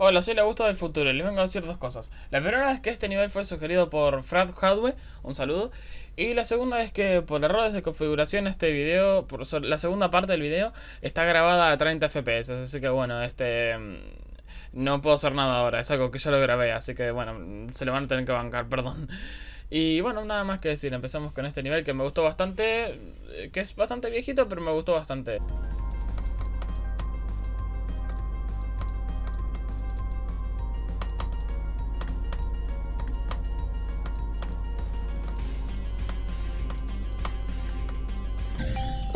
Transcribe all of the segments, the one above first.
Hola, soy la Augusto del futuro y les vengo a decir dos cosas. La primera es que este nivel fue sugerido por Fred Hadwe, un saludo. Y la segunda es que por errores de configuración este video, por la segunda parte del video, está grabada a 30 FPS. Así que bueno, este... Mm, no puedo hacer nada ahora, es algo que yo lo grabé, así que bueno, se le van a tener que bancar, perdón. Y bueno, nada más que decir, empezamos con este nivel que me gustó bastante, eh, que es bastante viejito, pero me gustó bastante.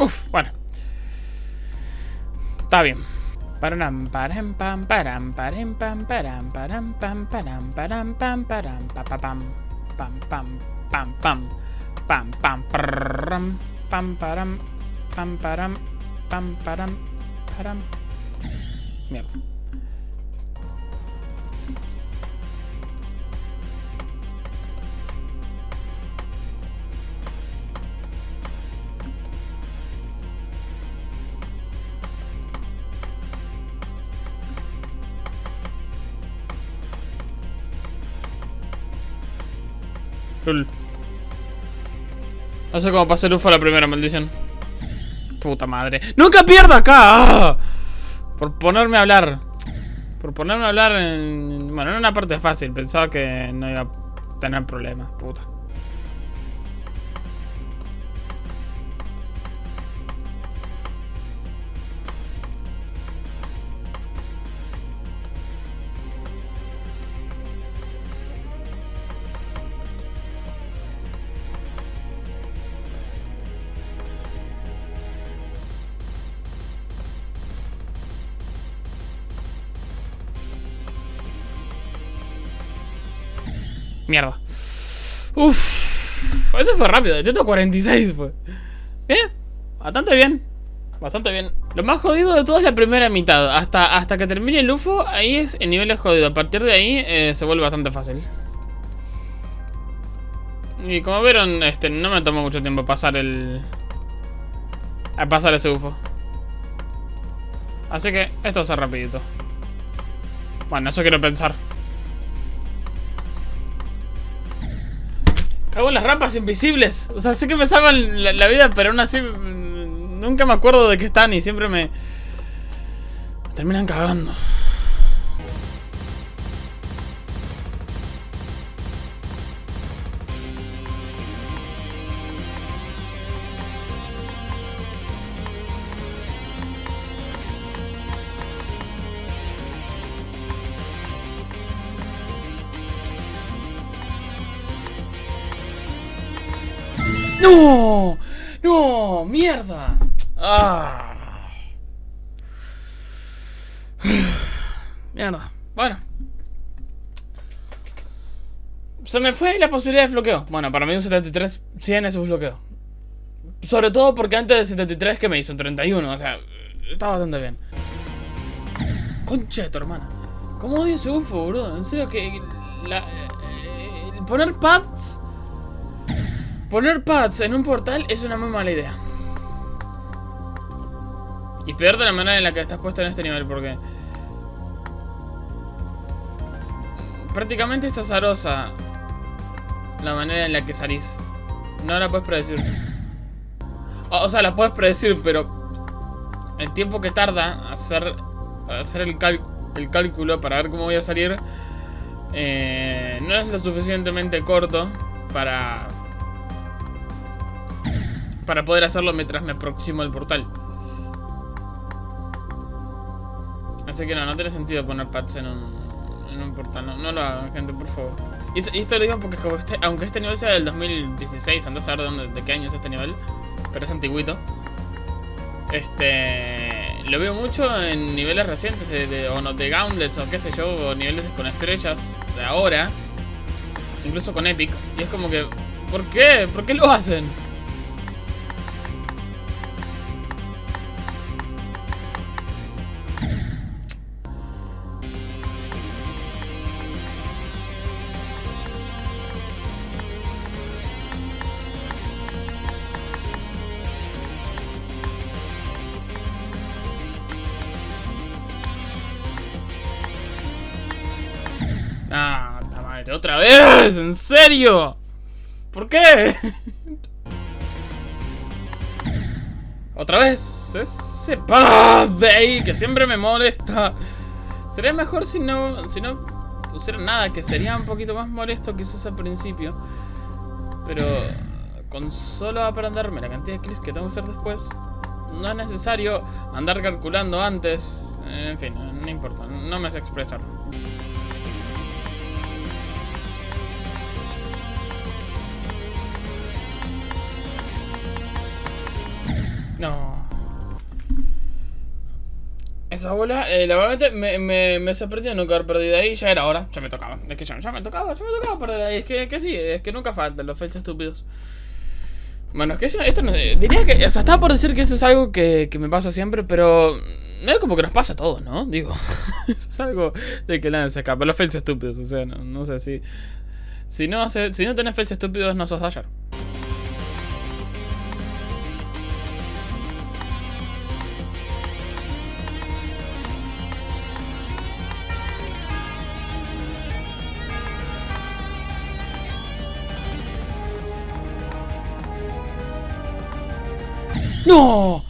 Uf, bueno. Está bien. Param param pam param param pam param param pam param param pam param pam pam pam pam pam pam pam pam pam pam param pam param Mierda. No sé cómo pasé el UFO a la primera maldición. Puta madre. ¡Nunca pierdo acá! ¡Ah! Por ponerme a hablar. Por ponerme a hablar en... Bueno, en una parte fácil. Pensaba que no iba a tener problemas. Puta. Mierda. Uff. Eso fue rápido. De 46 fue. Bien. Bastante bien. Bastante bien. Lo más jodido de todo es la primera mitad. Hasta, hasta que termine el UFO, ahí es el nivel es jodido. A partir de ahí eh, se vuelve bastante fácil. Y como vieron, este, no me tomó mucho tiempo pasar el... A pasar ese UFO. Así que esto va a ser rapidito. Bueno, eso quiero pensar. Cago las rampas invisibles. O sea, sé que me salvan la, vida, pero aún así mm, nunca me acuerdo de que están y siempre me terminan cagando. ¡No! ¡No! ¡Mierda! ¡Ah! Mierda. Bueno. Se me fue la posibilidad de bloqueo. Bueno, para mí un 73, 100 es un bloqueo. Sobre todo porque antes del 73 que me hizo un 31, o sea, está bastante bien. Concha de tu hermana. ¿Cómo odio ese UFO, bro? En serio que... La, eh, poner pads Poner pads en un portal es una muy mala idea. Y peor de la manera en la que estás puesto en este nivel, porque... Prácticamente es azarosa la manera en la que salís. No la puedes predecir. O, sea, la puedes predecir, pero... El tiempo que tarda hacer, hacer el, el cálculo para ver cómo voy a salir... Eh, no es lo suficientemente corto para para poder hacerlo mientras me aproximo al portal. Así que no, no tiene sentido poner pads en un, en un portal. No, lo hagan, gente, por favor. Y, esto lo digo porque este, aunque este nivel sea del 2016, andás a ver de, dónde, de qué año es este nivel, pero es antiguito. Este... Lo veo mucho en niveles recientes, de, o no, de Gauntlets o qué sé yo, o niveles con estrellas de ahora. Incluso con Epic. Y es como que... ¿Por qué? ¿Por qué lo hacen? Ah, madre, otra vez, ¿en serio? ¿Por qué? Otra vez, ese paz de ahí que siempre me molesta. Sería mejor si no, si no pusiera nada, que sería un poquito más molesto quizás al principio. Pero con solo aprenderme la cantidad de clics que tengo que hacer después, no es necesario andar calculando antes. En fin, no importa, no me sé expresar. No. Esa bola, eh, la verdad me, me, me sorprendió nunca haber perdido ahí. Ya era hora, ya me tocaba. Es que ya, ya me tocaba, ya me tocaba perder ahí. Es que, que sí, es que nunca faltan los fails estúpidos. Bueno, es que esto no, diría que, o sea, estaba por decir que eso es algo que, que me pasa siempre, pero no es como que nos pasa a todos, ¿no? Digo, es algo de que nadie se escapa. Los fails estúpidos, o sea, no, no sé si... Si no, si no tenés fails estúpidos, no sos Dasher. ¡No!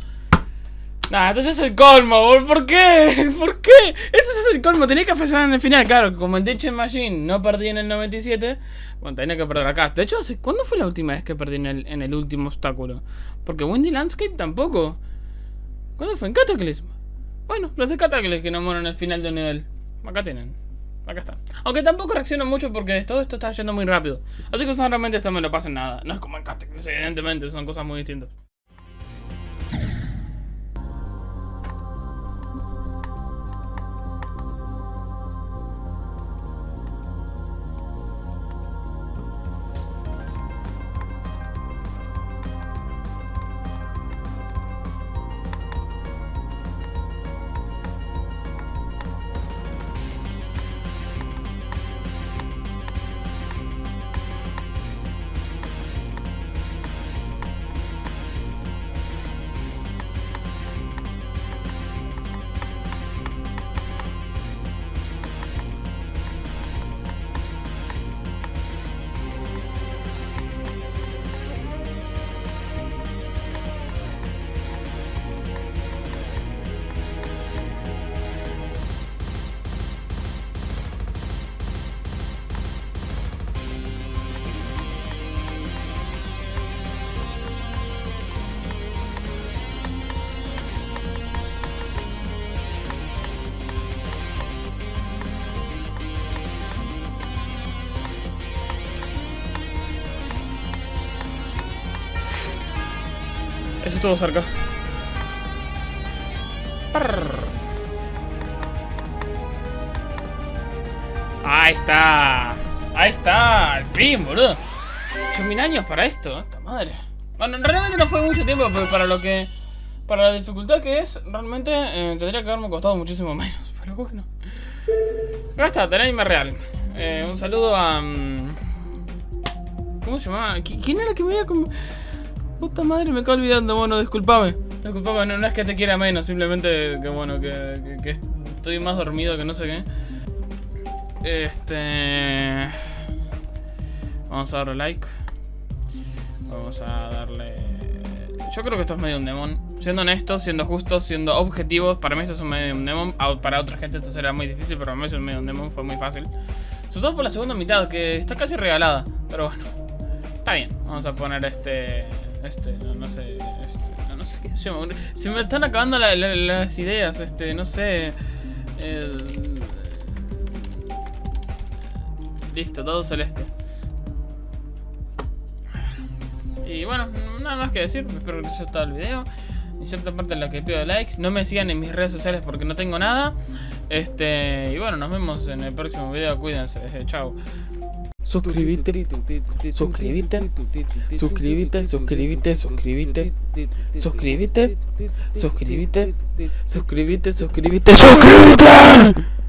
Nah, entonces es el colmo, ¿por qué? ¿Por qué? Esto es el colmo, tenía que fallar en el final, claro, como en Ditch Machine no perdí en el 97, bueno, tenía que perder acá. De hecho, ¿cuándo fue la última vez que perdí en el, último obstáculo? Porque Windy Landscape tampoco. ¿Cuándo fue? En Cataclysm. Bueno, los de Cataclysm que no mueren en el final de un nivel. Acá tienen. Acá está. Aunque tampoco reacciono mucho porque todo esto está yendo muy rápido. Así que realmente esto me lo pasa en nada. No es como en Cataclysm, evidentemente, son cosas muy distintas. Estuvo cerca. Ahí está. Ahí está. Al fin, boludo. 8000 años para esto. Esta madre. Bueno, realmente no fue mucho tiempo, pero para lo que... Para la dificultad que es, realmente eh, tendría que haberme costado muchísimo menos. Pero bueno. Acá está, Tenaima Real. Eh, un saludo a... Mm, ¿Cómo se llamaba? ¿Quién era que me como... Puta madre, me quedo olvidando, bueno, disculpame. Disculpame, no, es que te quiera menos, simplemente que bueno, que, estoy más dormido que no sé qué. Este... Vamos a darle like. Vamos a darle... Yo creo que esto es medio un demon. Siendo honestos, siendo justos, siendo objetivos, para mí esto es un medio un demon. Para otra gente esto será muy difícil, pero para mí es un medio un demon, fue muy fácil. Sobre todo por la segunda mitad, que está casi regalada. Pero bueno, está bien. Vamos a poner este... Este, no, sé. Este, no, sé qué se me están acabando las ideas. Este, no sé. Listo, todo celeste. Y bueno, nada más que decir. Espero que les haya gustado el video. En cierta parte en la que pido likes. No me sigan en mis redes sociales porque no tengo nada. Este, y bueno, nos vemos en el próximo video. Cuídense. Chao suscríbete, suscríbete, suscríbete, suscríbete, suscríbete, suscríbete, suscríbete, suscríbete, suscríbete, suscríbete.